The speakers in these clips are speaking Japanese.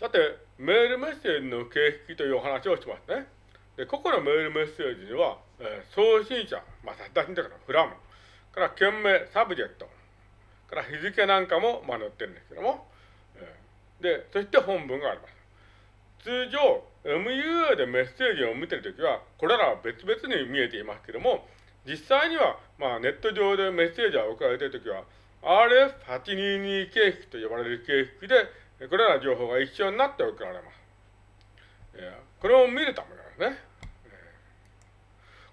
さて、メールメッセージの形式というお話をしますね。で、個々のメールメッセージには、えー、送信者、まあ、差出人だから From、から件名、 Subject、から日付なんかも、まあ、載ってるんですけども、えー、で、そして本文があります。通常、MUA でメッセージを見てるときは、これらは別々に見えていますけども、実際には、まあ、ネット上でメッセージが送られているときは、RF822 形式と呼ばれる形式で、これらの情報が一緒になって送られます。これを見るためなんですね。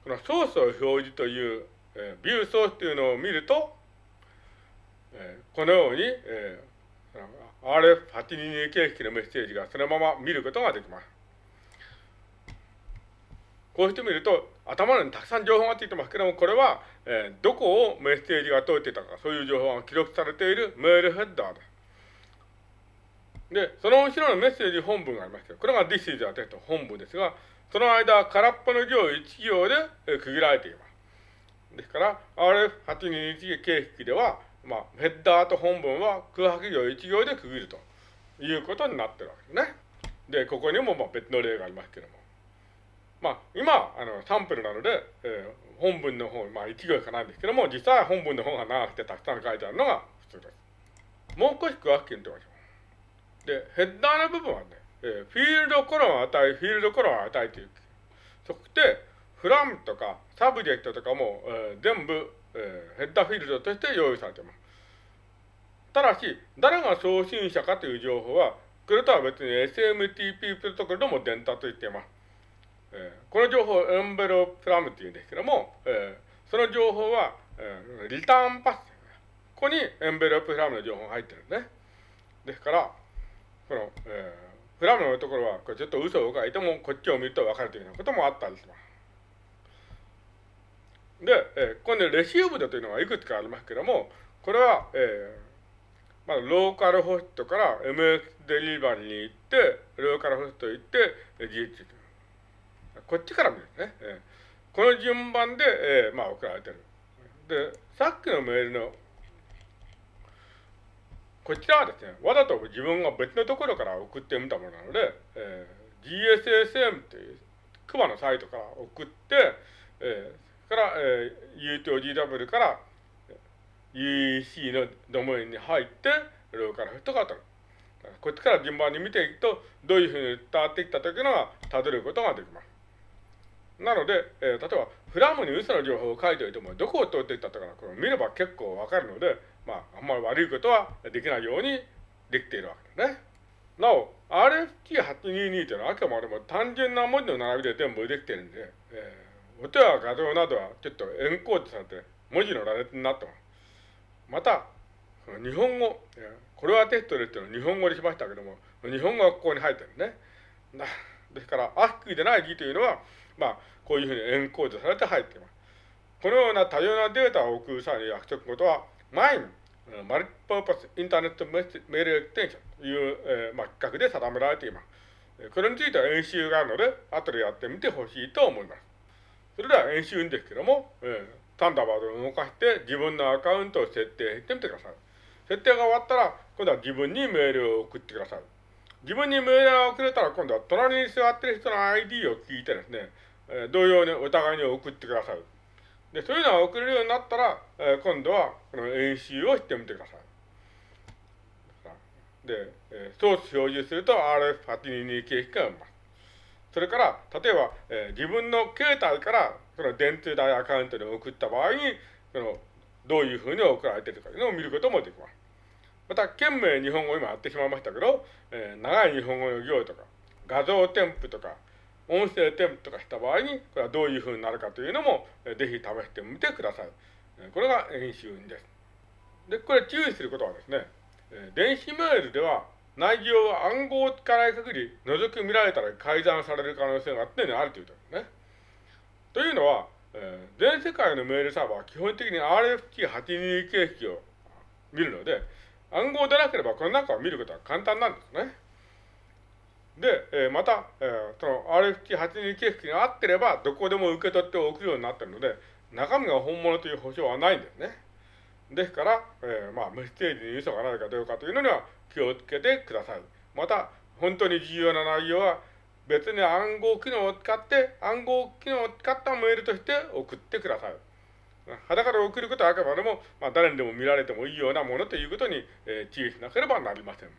このソースを表示という、ビューソースというのを見ると、このように、RF822 形式のメッセージがそのまま見ることができます。こうしてみると、頭にたくさん情報がついてますけども、これは、えー、どこをメッセージが通っていたか、そういう情報が記録されているメールヘッダーです。で、その後ろのメッセージ本文がありますけど、これが This is a text 本文ですが、その間、空っぽの行1行で区切られています。ですから、RF821 形式では、まあ、ヘッダーと本文は空白行1行で区切るということになってるわけですね。で、ここにもまあ別の例がありますけども。まあ、今、あの、サンプルなので、えー、本文の方、まあ、1行しかないんですけども、実際本文の方が長くてたくさん書いてあるのが普通です。もう少し詳しく言ってみましょう。で、ヘッダーの部分はね、えー、フィールドコロンを与え、フィールドコロンを与えていく。そして、 From とか Subject とかも、えー、全部、えー、ヘッダーフィールドとして用意されています。ただし、誰が送信者かという情報は、これとは別に SMTP プロトコルでも伝達を行っています。えー、この情報をエンベロープ From っていうんですけども、えー、その情報は、えー、リターンパス。ここにエンベロプラムの情報が入ってるんですね。ですから、この、えー、フラムのところは、これちょっと嘘を書いても、こっちを見ると分かるというようなこともあったりします。で、えー、今度レシーブドというのがいくつかありますけども、これは、えー、まあ、ローカルホストから MX デリバリーに行って、ローカルホスト行って、GH こっちから見るんですね。えー、この順番で、えー、まあ、送られてる。で、さっきのメールのこちらはですね、わざと自分が別のところから送ってみたものなので、えー、GSSM というクマのサイトから送って、えー、から、えー、U と GW から UEC のドメインに入って、ローカルホストが取る。こっちから順番に見ていくと、どういうふうに伝わってきたというのが、たどることができます。なので、えー、例えば、フラムに嘘の情報を書いておいても、どこを通っていったとかこれ見れば結構わかるので、まあ、あんまり悪いことはできないようにできているわけですね。なお、RFT822 というのはあくまでも単純な文字の並びで全部できているんで、えー、音や画像などはちょっとエンコードされて文字の羅列になってます。また、日本語、これはテストですけど日本語にしましたけども、日本語がここに入ってるね。ですから、アスキーでない字というのは、まあ、こういうふうにエンコードされて入っています。このような多様なデータを送る際に約束事は、前に、マルチパーパスインターネットメールエクテンションという、えー、まあ、企画で定められています。これについては演習があるので、後でやってみてほしいと思います。それでは演習ですけども、えー、タンダーバードを動かして自分のアカウントを設定してみてください。設定が終わったら、今度は自分にメールを送ってください。自分にメールが送れたら、今度は隣に座ってる人の ID を聞いてですね、えー、同様にお互いに送ってください。で、そういうのが送れるようになったら、えー、今度はこの演習をしてみてください。で、えー、ソース表示すると RF822 形式が生ます。それから、例えば、えー、自分の携帯からその電通大アカウントに送った場合に、そのどういうふうに送られてるかというのを見ることもできます。また、県名日本語今やってしまいましたけど、えー、長い日本語の行とか、画像添付とか、音声添付とかした場合に、これはどういうふうになるかというのも、ぜひ試してみてください。これが演習です。で、これ注意することはですね、電子メールでは内容は暗号を使わない限り、覗き見られたら改ざんされる可能性が常にあるということですね。というのは、えー、全世界のメールサーバーは基本的に RFT82 形式を見るので、暗号でなければこの中を見ることは簡単なんですね。で、えー、また、えー、その RFT82 形式が合ってれば、どこでも受け取って送るようになっているので、中身が本物という保証はないんですね。ですから、えー、まあ、メッセージに嘘がないかどうかというのには気をつけてください。また、本当に重要な内容は別に暗号機能を使って、暗号機能を使ったメールとして送ってください。裸で送ることはあくまでも、まあ、誰にでも見られてもいいようなものということに、えー、注意しなければなりません。